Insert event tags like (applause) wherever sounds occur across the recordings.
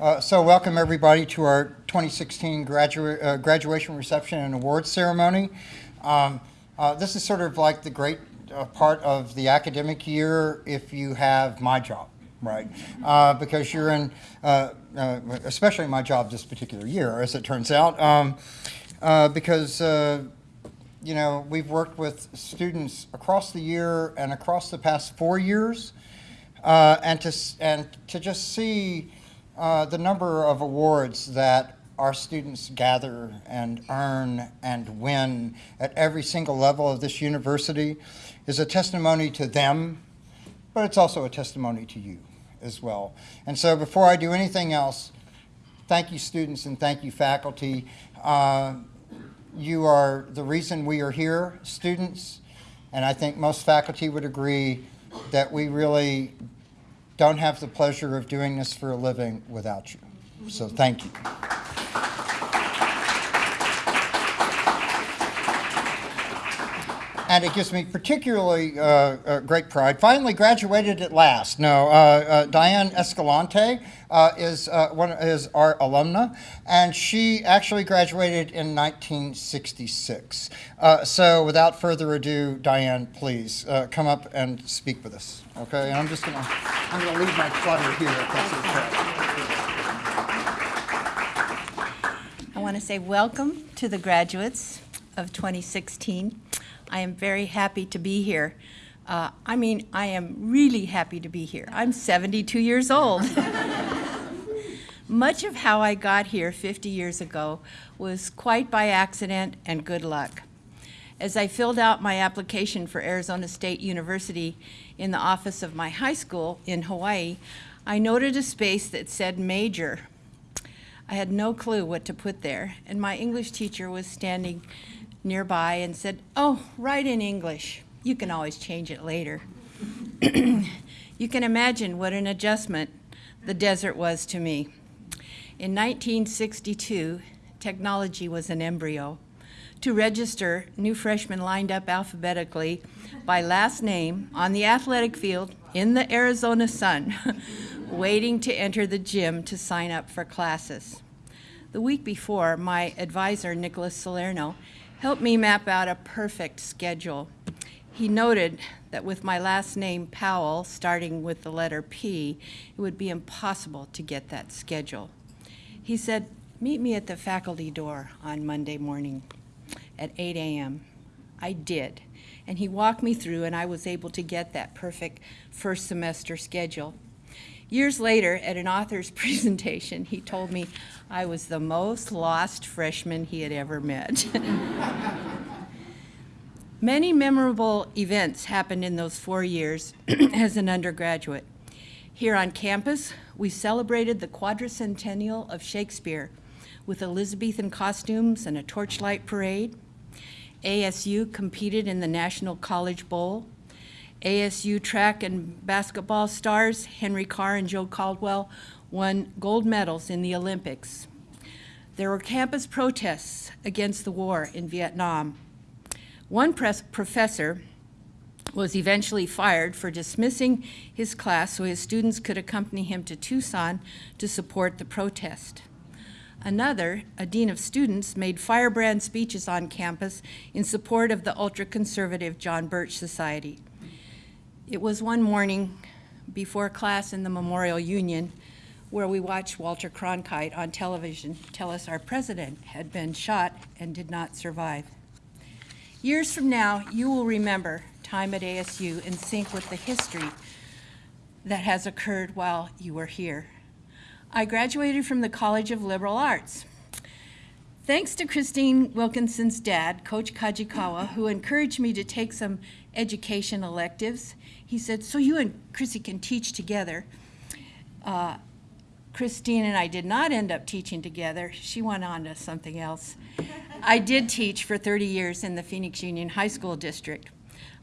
Uh, So welcome, everybody, to our 2016 gradua- uh, graduation reception and awards ceremony. Um, uh, This is sort of like the great uh, part of the academic year if you have my job, right? Uh, Because you're in, especially my job this particular year, as it turns out, um, because you know, we've worked with students across the year and across the past four years, and to and to just see uh, the number of awards that our students gather and earn and win at every single level of this university is a testimony to them, but it's also a testimony to you as well. And so, before I do anything else, thank you, students, and thank you, faculty. Uh, you are the reason we are here, students, and I think most faculty would agree that we really don't have the pleasure of doing this for a living without you. So thank you. And it gives me particularly uh, uh, great pride. Finally graduated at last. No, uh, uh, Diane Escalante uh, is uh, one is our alumna, and she actually graduated in 1966. Uh, so, without further ado, Diane, please uh, come up and speak with us. Okay, and I'm just gonna I'm gonna leave my clutter here. If that's okay. I want to say welcome to the graduates of 2016. I am very happy to be here. Uh, I mean, I am really happy to be here. I'm 72 years old. (laughs) Much of how I got here 50 years ago was quite by accident and good luck. As I filled out my application for Arizona State University in the office of my high school in Hawaii, I noted a space that said major. I had no clue what to put there, and my English teacher was standing nearby and said, Oh, write in English. You can always change it later. (clears throat) you can imagine what an adjustment the desert was to me. In 1962, technology was an embryo. To register, new freshmen lined up alphabetically by last name on the athletic field in the Arizona sun, (laughs) waiting to enter the gym to sign up for classes. The week before, my advisor, Nicholas Salerno, helped me map out a perfect schedule. He noted that with my last name, Powell, starting with the letter P, it would be impossible to get that schedule. He said, Meet me at the faculty door on Monday morning at 8 a.m. I did. And he walked me through, and I was able to get that perfect first semester schedule. Years later, at an author's (laughs) presentation, he told me I was the most lost freshman he had ever met. (laughs) Many memorable events happened in those four years (clears throat) as an undergraduate. Here on campus, we celebrated the quadricentennial of Shakespeare with Elizabethan costumes and a torchlight parade. ASU competed in the National College Bowl. ASU track and basketball stars Henry Carr and Joe Caldwell won gold medals in the Olympics. There were campus protests against the war in Vietnam. One press professor was eventually fired for dismissing his class so his students could accompany him to Tucson to support the protest. Another, a dean of students, made firebrand speeches on campus in support of the ultra-conservative John Birch Society. It was one morning before class in the Memorial Union where we watched Walter Cronkite on television tell us our president had been shot and did not survive. Years from now, you will remember time at ASU in sync with the history that has occurred while you were here. I graduated from the College of Liberal Arts. Thanks to Christine Wilkinson's dad, Coach Kajikawa, who encouraged me to take some education electives, he said, so you and Chrissy can teach together. Uh, Christine and I did not end up teaching together. She went on to something else. I did teach for 30 years in the Phoenix Union High School District.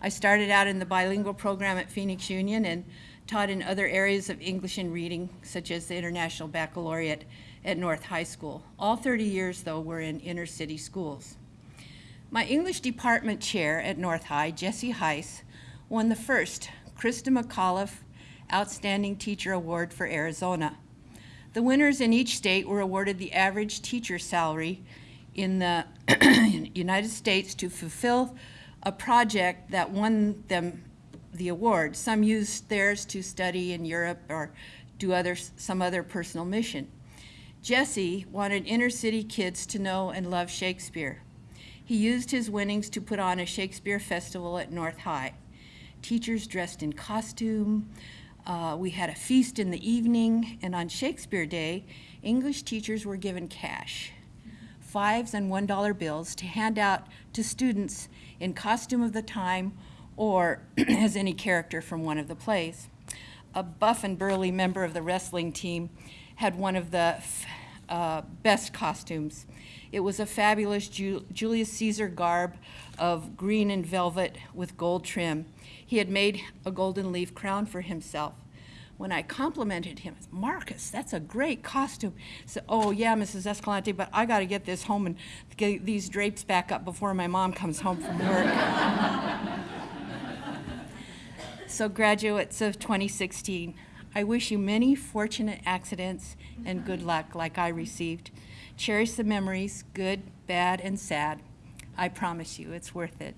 I started out in the bilingual program at Phoenix Union and taught in other areas of English and reading, such as the International Baccalaureate at North High School. All 30 years, though, were in inner city schools. My English department chair at North High, Jesse Heiss, won the first Christa McAuliffe Outstanding Teacher Award for Arizona. The winners in each state were awarded the average teacher salary in the (clears throat) United States to fulfill a project that won them the award. Some used theirs to study in Europe or do other, some other personal mission. Jesse wanted inner city kids to know and love Shakespeare. He used his winnings to put on a Shakespeare festival at North High. Teachers dressed in costume. Uh, we had a feast in the evening, and on Shakespeare Day, English teachers were given cash, fives and one dollar bills to hand out to students in costume of the time or (clears throat) as any character from one of the plays. A buff and burly member of the wrestling team had one of the uh, best costumes. It was a fabulous Ju- Julius Caesar garb of green and velvet with gold trim. He had made a golden leaf crown for himself. When I complimented him, Marcus, that's a great costume. He said, Oh, yeah, Mrs. Escalante, but I got to get this home and get these drapes back up before my mom comes home from work. (laughs) So, graduates of 2016, I wish you many fortunate accidents and good luck like I received. Cherish the memories, good, bad, and sad. I promise you, it's worth it.